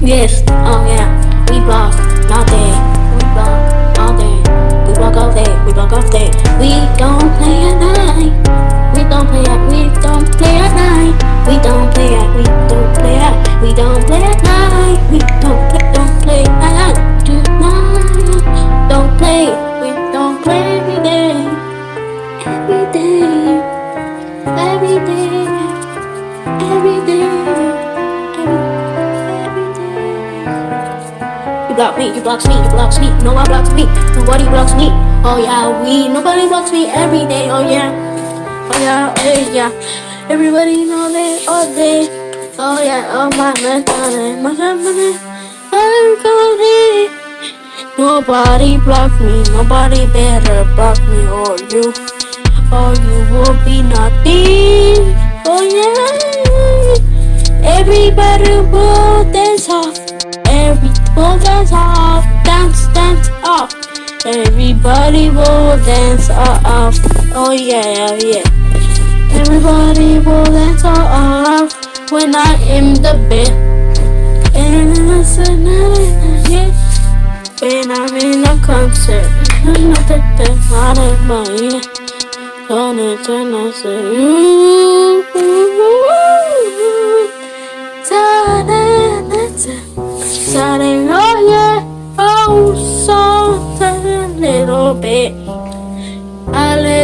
Yes, oh yeah, we block all day, we block all day, we block all day, we block all day. We don't play block me, you blocks me, you blocks me, no one blocks me, nobody blocks me. Oh yeah, we, nobody blocks me every day, oh yeah. Oh yeah, oh yeah. Everybody know that all day. Oh yeah, oh my man, my man, my man. Oh, I'm going Nobody block me, nobody better block me or you. Or you will be nothing. Oh yeah. Everybody will dance off. Will dance off. Dance, dance off. Everybody will dance off. Oh yeah, oh, yeah. Everybody will dance off when I am the yeah. When I'm in a concert, I'm not the best out of my ear. Don't it turn I say, ooh,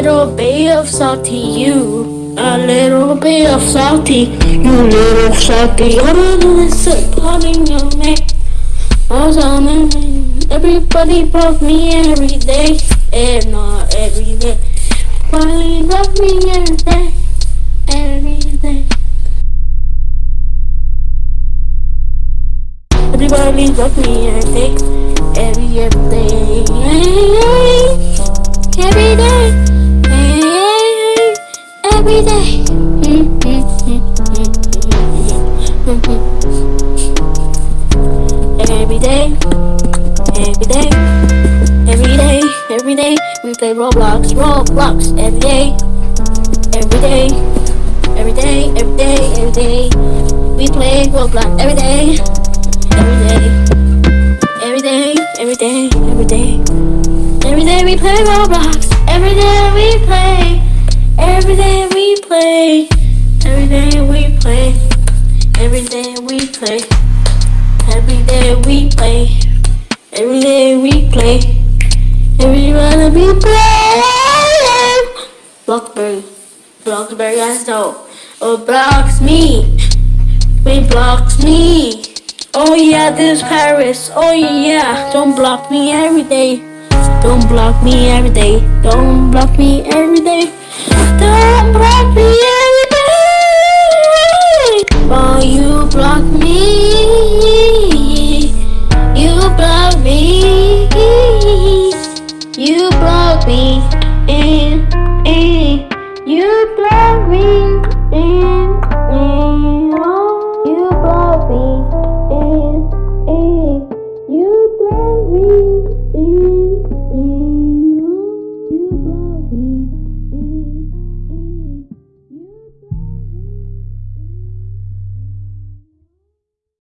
little bit of salty you, a little bit of salty, you little salty, oh, no, no, it's a part in your neck. Oh, something, everybody love me every day, and not every day. Everybody love me every day, every day. Everybody love me every day, every every day, play Roblox, Roblox every day, every day, every day, every day, every day. We play Roblox every day, every day, every day, every day, every day. Every day we play Roblox. Every day we play. Every day we play. Every day we play. Every day we play. Every day we play. Every day we play. Every day we play. Blockberry. Blockberry, I know. Oh, blocks me. Wait, blocks me. Oh yeah, this is Paris. Oh yeah, don't block me every day. Don't block me every day. Don't block me every day. Don't